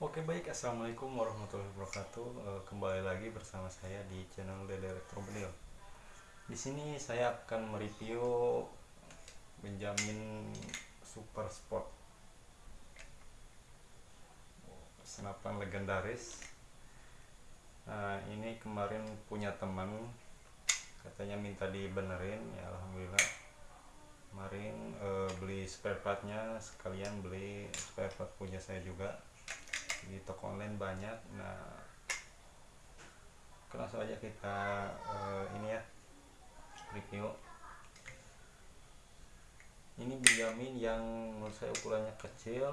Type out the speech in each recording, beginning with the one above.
Oke baik, assalamualaikum warahmatullahi wabarakatuh. Eh, Kembali lagi bersama saya di channel Dede Elektromobil. Di sini saya akan mereview Benjamin Super Sport senapan legendaris. Nah, ini kemarin punya teman katanya minta dibenerin, ya alhamdulillah. Kemarin eh, beli spare partnya sekalian beli spare part punya saya juga di toko online banyak. Nah langsung aja kita uh, ini ya review. Ini Benjamin yang menurut saya ukurannya kecil.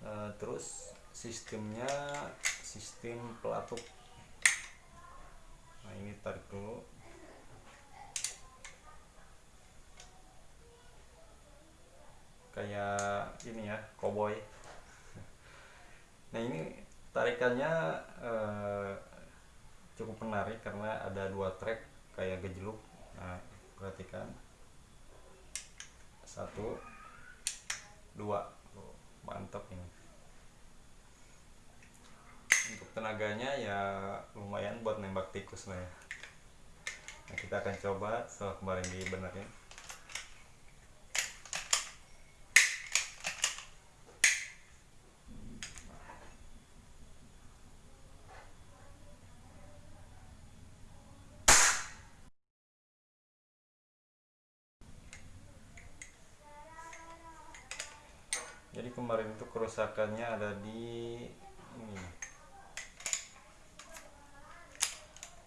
Uh, terus sistemnya sistem pelatuk. Nah ini tarik dulu. Kayak ini ya cowboy Nah ini tarikannya eh, cukup menarik karena ada dua track kayak gejluk. Nah perhatikan satu, dua, mantap ini. Untuk tenaganya ya lumayan buat nembak tikus lah ya. Nah kita akan coba setelah kemarin dibenerin. jadi kemarin itu kerusakannya ada di ini.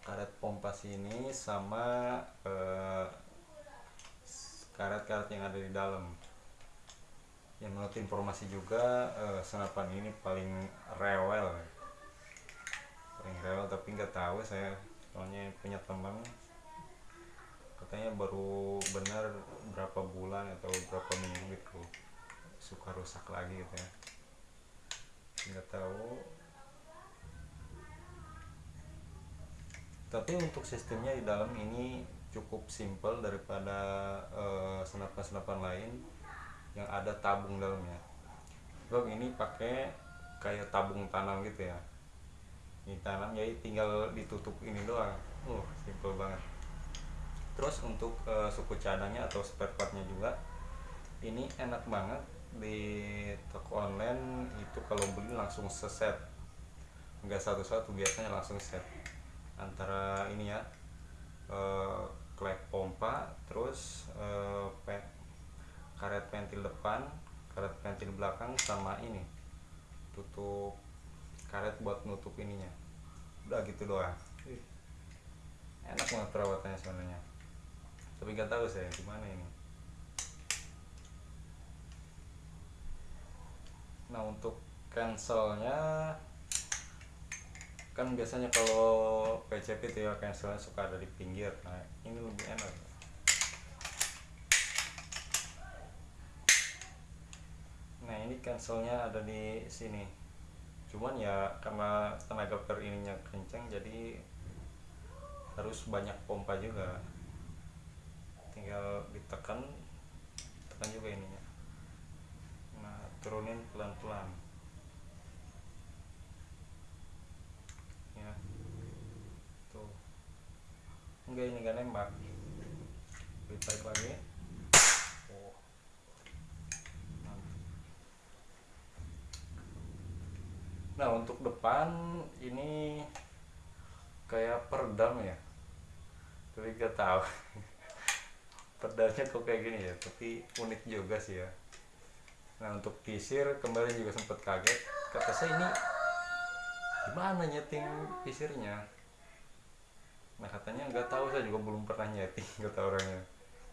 Karet pompa sini sama eh, karet-karet yang ada di dalam. Yang menurut informasi juga eh, senapan ini paling rewel. Paling rewel tapi nggak tahu saya. Soalnya punya teman katanya baru benar berapa bulan atau berapa minggu gitu suka rusak lagi gitu ya. Nggak tahu. Tapi untuk sistemnya di dalam ini cukup simple daripada senapan-senapan uh, lain yang ada tabung dalamnya. Bang ini pakai kayak tabung tanam gitu ya. Ini tanam jadi tinggal ditutup ini doang. Uh simple banget. Terus untuk uh, suku cadangnya atau spare partnya juga ini enak banget di toko online itu kalau beli langsung seset. Enggak satu-satu biasanya langsung set. Antara ini ya eh, klep pompa terus eh, pe karet pentil depan karet pentil belakang sama ini. Tutup karet buat nutup ininya. Udah gitu doang. Enak banget perawatannya sebenarnya. Tapi nggak tahu saya gimana ini nah untuk cancelnya kan biasanya kalau PCP itu ya cancelnya suka ada di pinggir. Nah ini lebih enak. Nah ini cancelnya ada di sini. Cuman ya karena tenaga per ininya kencang jadi harus banyak pompa juga. Tinggal ditekan tekan juga ininya turunin pelan-pelan. Ya. Tuh. Enggak ini enggak nembak. Ditarik lagi. Oh. nah untuk depan ini kayak peredam ya. Tapi gak tahu. Pedalnya kok kayak gini ya tapi unik juga sih ya nah untuk pisir kemarin juga sempat kaget. Kata saya ini gimana nyeting pisirnya nah katanya nggak tahu saya juga belum pernah nyeting kata orangnya.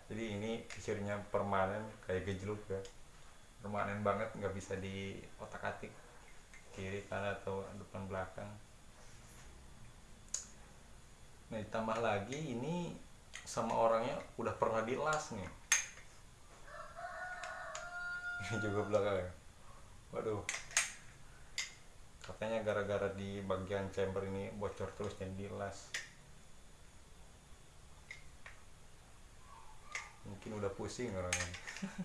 Jadi ini pisirnya permanen kayak gejluk ya permanen banget nggak bisa di otak atik kiri kanan atau depan belakang. Nah ditambah lagi ini sama orangnya udah pernah dilas nih juga belakang ya. Waduh. Katanya gara-gara di bagian chamber ini bocor terus dan dilas mungkin udah pusing orangnya.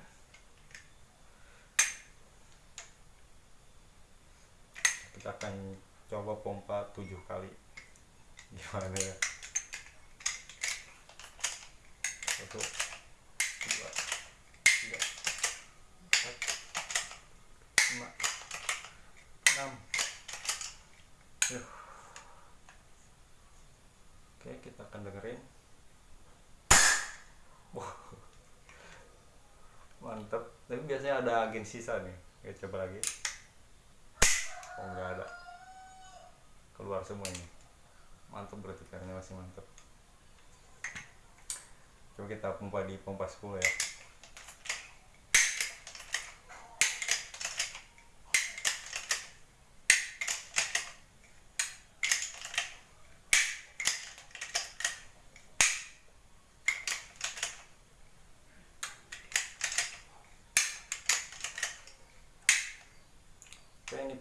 Kita akan coba pompa tujuh kali. Gimana ya kita akan dengerin. Wah. mantap tapi biasanya ada agen sisa nih. Kita coba lagi. Oh nggak ada. Keluar semua ini mantap berarti karena masih mantap coba kita pompa di pompa 10 ya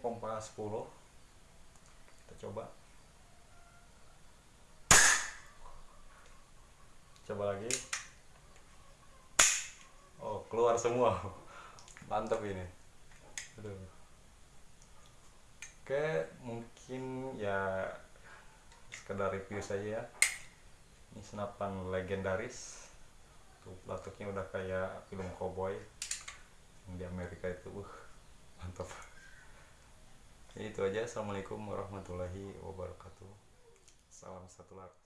pompa 10 kita coba. Coba lagi. Oh keluar semua. Mantap ini. Aduh. oke mungkin ya sekedar review saja ya. Ini senapan legendaris. Tuh udah kayak film cowboy. Yang di Amerika itu uh mantap Itu aja. Assalamualaikum warahmatullahi wabarakatuh. Salam satu lagi